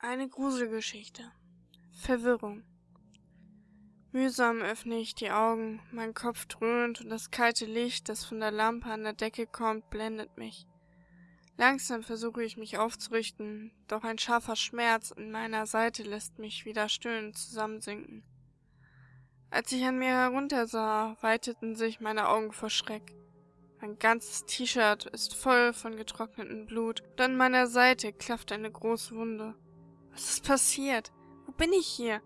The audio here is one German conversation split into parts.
Eine Gruselgeschichte. Verwirrung. Mühsam öffne ich die Augen, mein Kopf dröhnt und das kalte Licht, das von der Lampe an der Decke kommt, blendet mich. Langsam versuche ich mich aufzurichten, doch ein scharfer Schmerz in meiner Seite lässt mich wieder stöhnend zusammensinken. Als ich an mir heruntersah, weiteten sich meine Augen vor Schreck. Mein ganzes T-Shirt ist voll von getrocknetem Blut und an meiner Seite klafft eine große Wunde. Was ist passiert? Wo bin ich hier?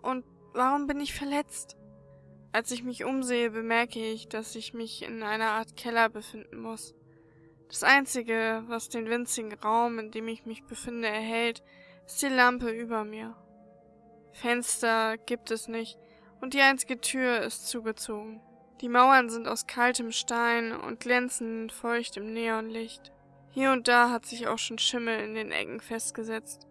Und warum bin ich verletzt? Als ich mich umsehe, bemerke ich, dass ich mich in einer Art Keller befinden muss. Das Einzige, was den winzigen Raum, in dem ich mich befinde, erhält, ist die Lampe über mir. Fenster gibt es nicht und die einzige Tür ist zugezogen. Die Mauern sind aus kaltem Stein und glänzen feucht im Neonlicht. Hier und da hat sich auch schon Schimmel in den Ecken festgesetzt.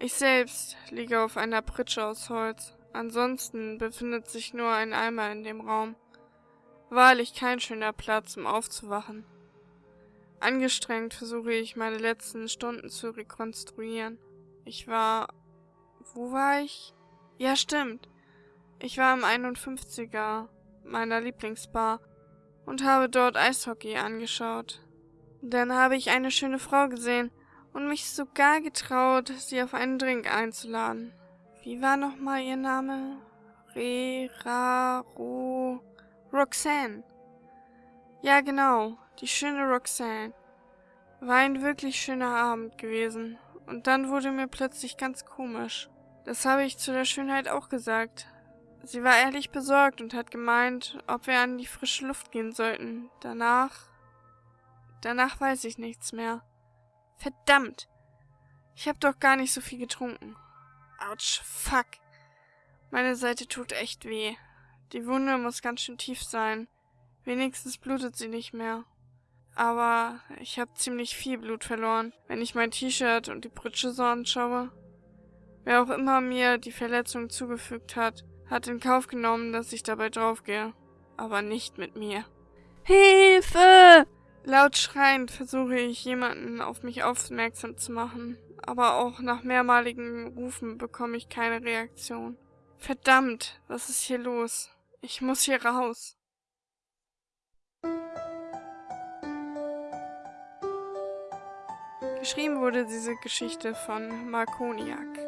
Ich selbst liege auf einer Pritsche aus Holz. Ansonsten befindet sich nur ein Eimer in dem Raum. Wahrlich kein schöner Platz, um aufzuwachen. Angestrengt versuche ich, meine letzten Stunden zu rekonstruieren. Ich war... Wo war ich? Ja, stimmt. Ich war im 51er meiner Lieblingsbar und habe dort Eishockey angeschaut. Dann habe ich eine schöne Frau gesehen und mich sogar getraut, sie auf einen Drink einzuladen. Wie war nochmal ihr Name? Reraro... Roxanne. Ja, genau, die schöne Roxanne. War ein wirklich schöner Abend gewesen. Und dann wurde mir plötzlich ganz komisch. Das habe ich zu der Schönheit auch gesagt. Sie war ehrlich besorgt und hat gemeint, ob wir an die frische Luft gehen sollten. Danach... Danach weiß ich nichts mehr. Verdammt! Ich hab doch gar nicht so viel getrunken. Autsch, fuck. Meine Seite tut echt weh. Die Wunde muss ganz schön tief sein. Wenigstens blutet sie nicht mehr. Aber ich hab ziemlich viel Blut verloren, wenn ich mein T-Shirt und die Pritsche so anschaue. Wer auch immer mir die Verletzung zugefügt hat, hat in Kauf genommen, dass ich dabei draufgehe. Aber nicht mit mir. Hilfe! Laut schreiend versuche ich jemanden auf mich aufmerksam zu machen, aber auch nach mehrmaligen Rufen bekomme ich keine Reaktion. Verdammt, was ist hier los? Ich muss hier raus. Geschrieben wurde diese Geschichte von Markoniak.